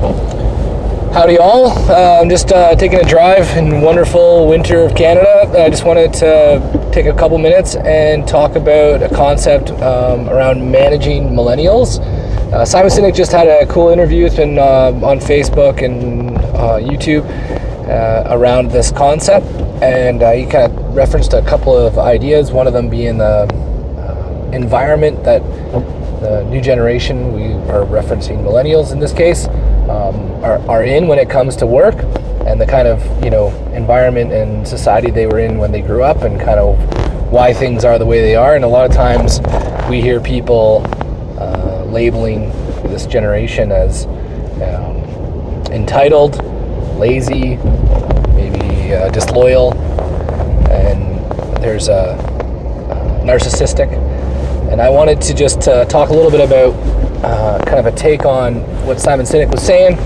Howdy, all. Uh, I'm just uh, taking a drive in wonderful winter of Canada. I just wanted to take a couple minutes and talk about a concept um, around managing millennials. Uh, Simon Sinek just had a cool interview with him uh, on Facebook and uh, YouTube uh, around this concept, and he kind of referenced a couple of ideas. One of them being the environment that the new generation, we are referencing millennials in this case, um, are, are in when it comes to work and the kind of you know environment and society they were in when they grew up and kind of why things are the way they are. And a lot of times we hear people uh, labeling this generation as um, entitled lazy maybe uh, disloyal. And there's a uh, narcissistic. And i wanted to just uh, talk a little bit about uh, kind of a take on what Simon Sinek was saying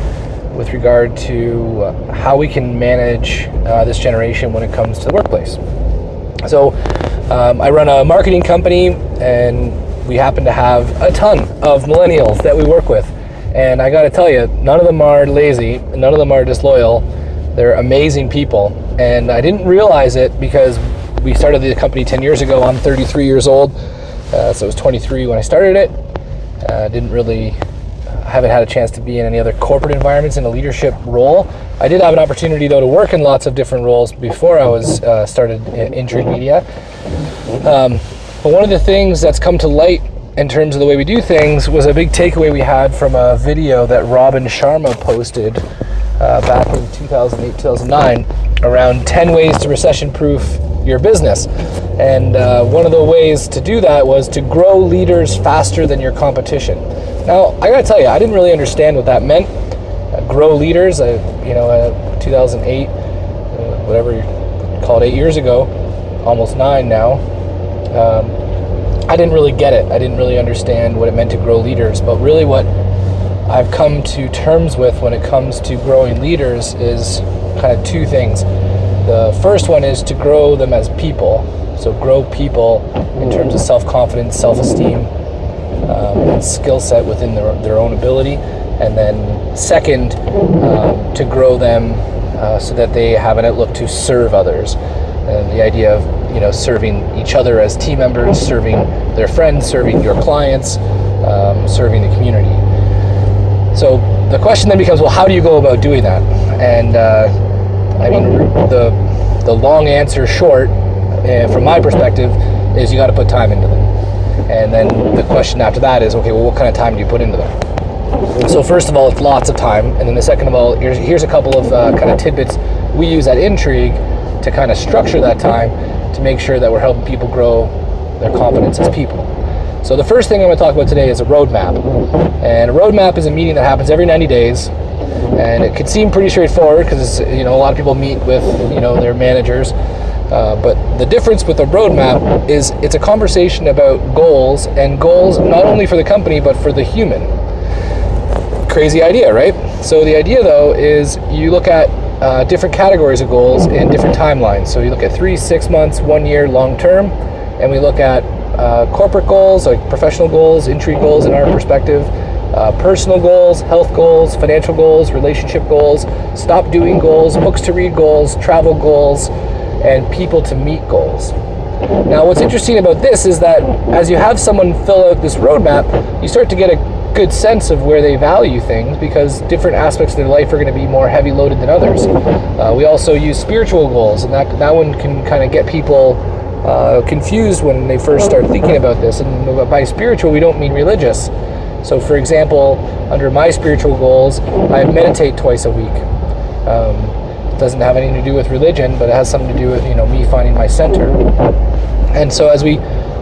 with regard to uh, how we can manage uh, this generation when it comes to the workplace. So, um, I run a marketing company, and we happen to have a ton of millennials that we work with. And I got to tell you, none of them are lazy, none of them are disloyal. They're amazing people. And I didn't realize it because we started the company 10 years ago. I'm 33 years old, uh, so I was 23 when I started it uh, didn't really, haven't had a chance to be in any other corporate environments in a leadership role. I did have an opportunity though to work in lots of different roles before I was uh, started in Intrigue Media. Um, but one of the things that's come to light in terms of the way we do things was a big takeaway we had from a video that Robin Sharma posted uh, back in 2008, 2009 around 10 ways to recession proof your business. And uh, one of the ways to do that was to grow leaders faster than your competition. Now, I gotta tell you, I didn't really understand what that meant. Uh, grow leaders, uh, you know, uh, 2008, uh, whatever you call it, eight years ago, almost nine now. Um, I didn't really get it. I didn't really understand what it meant to grow leaders. But really, what I've come to terms with when it comes to growing leaders is kind of two things. The first one is to grow them as people. So grow people in terms of self-confidence, self-esteem, um, skill set within their, their own ability. And then second, um, to grow them uh, so that they have an outlook to serve others. And the idea of you know serving each other as team members, serving their friends, serving your clients, um, serving the community. So the question then becomes, well, how do you go about doing that? And uh, I mean, the the long answer short, uh, from my perspective, is you got to put time into them. And then the question after that is, okay, well, what kind of time do you put into them? So first of all, it's lots of time, and then the second of all, here's here's a couple of uh, kind of tidbits we use at Intrigue to kind of structure that time to make sure that we're helping people grow their confidence as people. So the first thing I'm going to talk about today is a roadmap, and a roadmap is a meeting that happens every 90 days and it could seem pretty straightforward because you know a lot of people meet with you know their managers. Uh, but the difference with a roadmap is it's a conversation about goals and goals not only for the company but for the human. Crazy idea right? So the idea though is you look at uh, different categories of goals in different timelines. So you look at three six months one year long term. And we look at uh, corporate goals like professional goals intrigue goals in our perspective uh, personal goals, health goals, financial goals, relationship goals, stop doing goals, books to read goals, travel goals, and people to meet goals. Now, what's interesting about this is that as you have someone fill out this roadmap, you start to get a good sense of where they value things because different aspects of their life are going to be more heavy loaded than others. Uh, we also use spiritual goals, and that, that one can kind of get people uh, confused when they first start thinking about this. And by spiritual, we don't mean religious. So, for example, under my spiritual goals, I meditate twice a week. Um, it doesn't have anything to do with religion, but it has something to do with you know me finding my center. And so, as we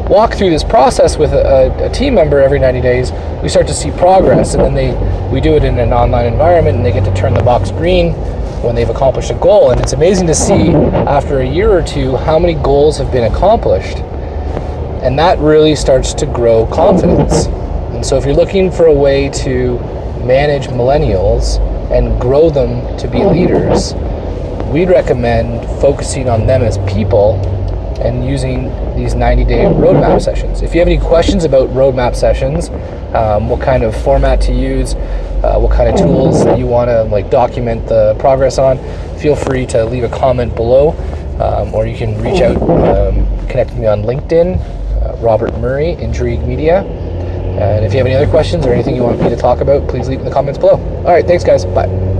walk through this process with a, a, team member every 90 days, we start to see progress, and then they we do it in an online environment, and they get to turn the box green when they've accomplished a goal. And it's amazing to see after a year or two how many goals have been accomplished, and that really starts to grow confidence. And so if you're looking for a way to manage millennials and grow them to be leaders, we'd recommend focusing on them as people and using these 90 day roadmap sessions. If you have any questions about roadmap sessions, um, what kind of format to use, uh, what kind of tools that you want to like document the progress on, feel free to leave a comment below, um, or you can reach out, um, connect me on LinkedIn, uh, Robert Murray, Intrigue Media. And if you have any other questions or anything you want me to talk about, please leave in the comments below. All right, thanks, guys. Bye.